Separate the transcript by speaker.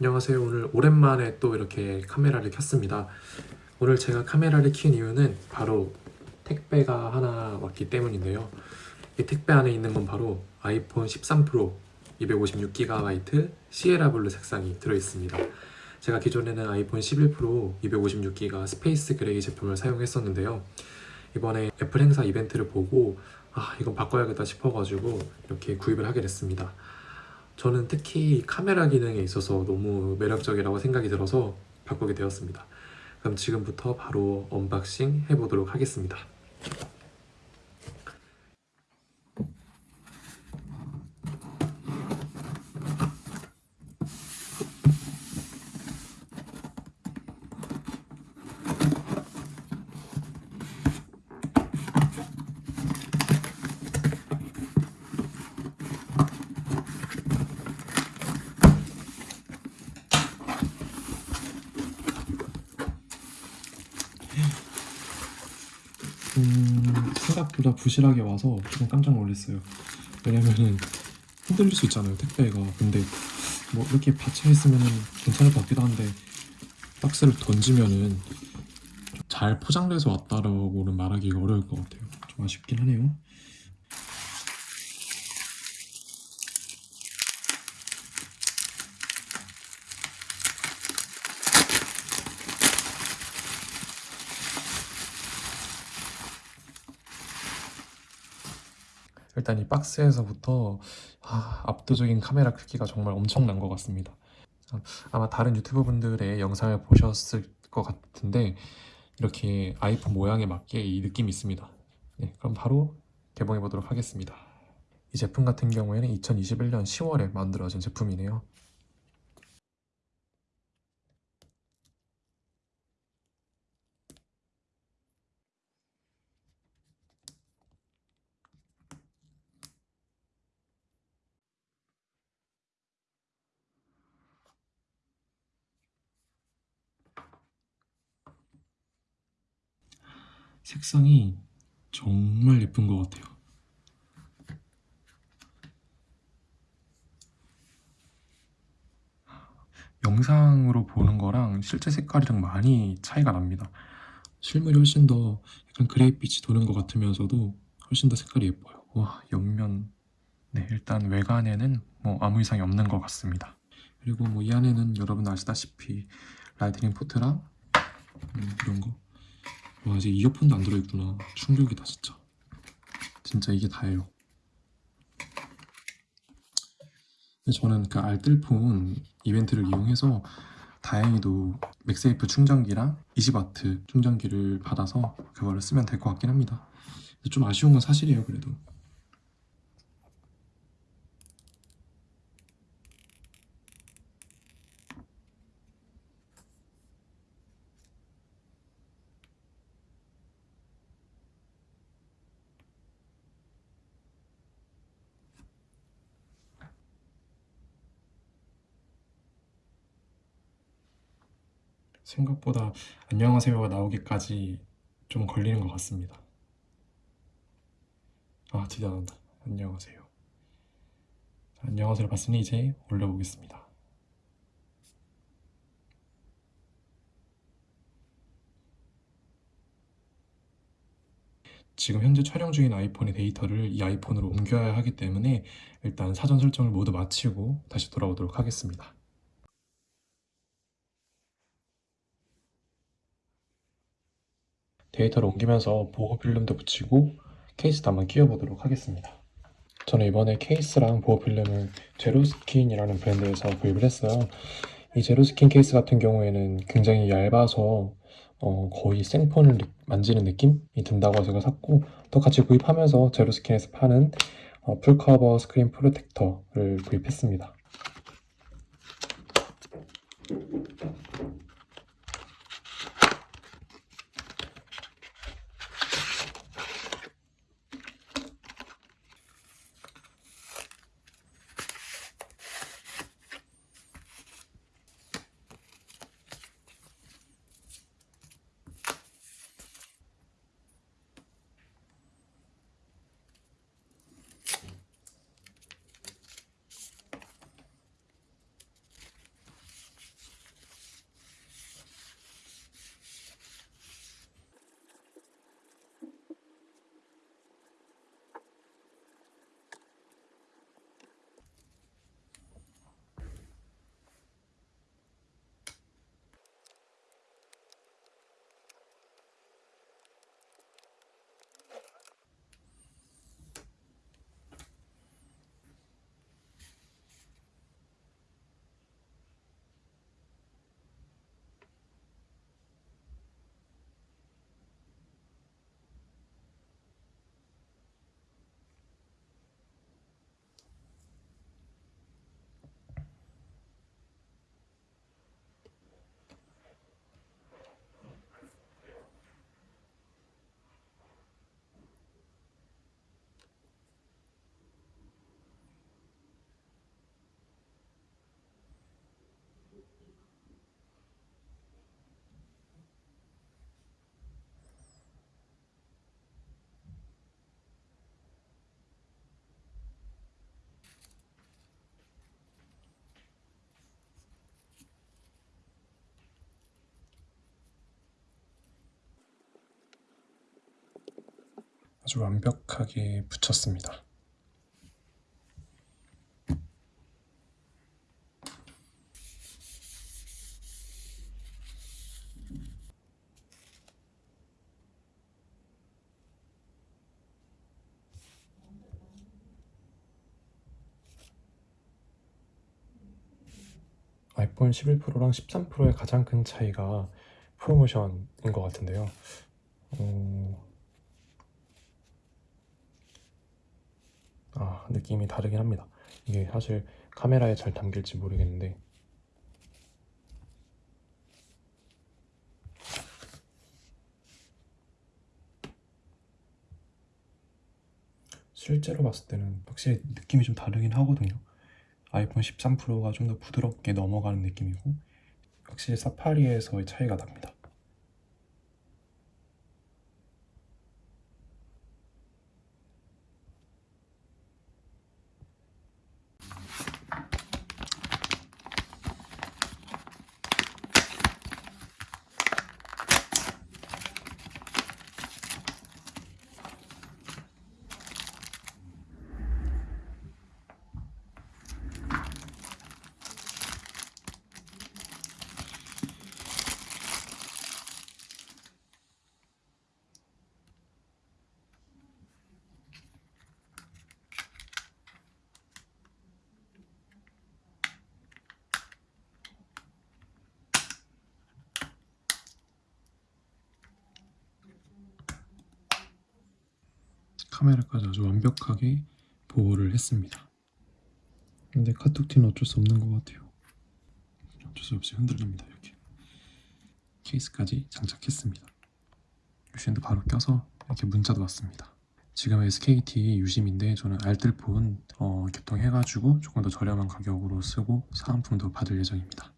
Speaker 1: 안녕하세요. 오늘 오랜만에 또 이렇게 카메라를 켰습니다. 오늘 제가 카메라를 킨 이유는 바로 택배가 하나 왔기 때문인데요. 이 택배 안에 있는 건 바로 아이폰 13 프로 256GB 시에라 블루 색상이 들어있습니다. 제가 기존에는 아이폰 11 프로 256GB 스페이스 그레이 제품을 사용했었는데요. 이번에 애플 행사 이벤트를 보고 아 이건 바꿔야겠다 싶어가지고 이렇게 구입을 하게 됐습니다. 저는 특히 카메라 기능에 있어서 너무 매력적이라고 생각이 들어서 바꾸게 되었습니다. 그럼 지금부터 바로 unboxing 해보도록 하겠습니다. 음, 생각보다 부실하게 와서 조금 깜짝 놀랐어요. 왜냐면은 흔들릴 수 있잖아요, 택배가. 근데 뭐 이렇게 받쳐 있으면 괜찮을 것 같기도 한데 박스를 던지면은 좀잘 포장돼서 왔다라고는 말하기가 어려울 것 같아요. 좀 아쉽긴 하네요. 일단 이 박스에서부터 아, 압도적인 카메라 크기가 정말 엄청난 것 같습니다. 아마 다른 유튜버 분들의 영상을 보셨을 것 같은데 이렇게 아이폰 모양에 맞게 이 느낌이 있습니다. 네, 그럼 바로 개봉해 보도록 하겠습니다. 이 제품 같은 경우에는 2021년 10월에 만들어진 제품이네요. 색상이 정말 예쁜 것 같아요. 영상으로 보는 거랑 실제 색깔이랑 많이 차이가 납니다. 실물이 훨씬 더 약간 그레이빛이 도는 것 같으면서도 훨씬 더 색깔이 예뻐요. 와, 옆면. 네, 일단 외관에는 뭐 아무 이상이 없는 것 같습니다. 그리고 뭐 이 안에는 여러분 아시다시피 라이트닝 포트랑 음, 이런 거. 와, 이제 이어폰도 안 들어있구나. 충격이다, 진짜. 진짜 이게 다예요. 저는 그 알뜰폰 이벤트를 이용해서 다행히도 맥세이프 충전기랑 20W 충전기를 받아서 그거를 쓰면 될 것 같긴 합니다. 좀 아쉬운 건 사실이에요, 그래도. 생각보다 안녕하세요가 나오기까지 좀 걸리는 것 같습니다. 아, 드디어 나온다. 안녕하세요. 자, 안녕하세요를 봤으니 이제 올려보겠습니다. 지금 현재 촬영 중인 아이폰의 데이터를 이 아이폰으로 옮겨야 하기 때문에 일단 사전 설정을 모두 마치고 다시 돌아오도록 하겠습니다. 데이터를 옮기면서 보호 필름도 붙이고 케이스도 한번 끼워보도록 하겠습니다. 저는 이번에 케이스랑 보호 필름을 제로스킨이라는 브랜드에서 구입을 했어요. 이 제로스킨 케이스 같은 경우에는 굉장히 얇아서 어, 거의 생폰을 느- 만지는 느낌이 든다고 제가 샀고 또 같이 구입하면서 제로스킨에서 파는 어, full cover screen protector를 구입했습니다. 아주 완벽하게 붙였습니다. 아이폰 11 프로랑 13 프로의 가장 큰 차이가 프로모션인 것 같은데요. 어... 아, 느낌이 다르긴 합니다. 이게 사실 카메라에 잘 담길지 모르겠는데 실제로 봤을 때는 확실히 느낌이 좀 다르긴 하거든요. 아이폰 13 프로가 좀 더 부드럽게 넘어가는 느낌이고 확실히 사파리에서의 차이가 납니다. 카메라까지 아주 완벽하게 보호를 했습니다. 근데 카톡티는 어쩔 수 없는 것 같아요. 어쩔 수 없이 흔들립니다. 이렇게 케이스까지 장착했습니다. 유심도 바로 껴서 이렇게 문자도 왔습니다. 지금 SKT 유심인데 저는 알뜰폰 어, 개통해가지고 조금 더 저렴한 가격으로 쓰고 사은품도 받을 예정입니다.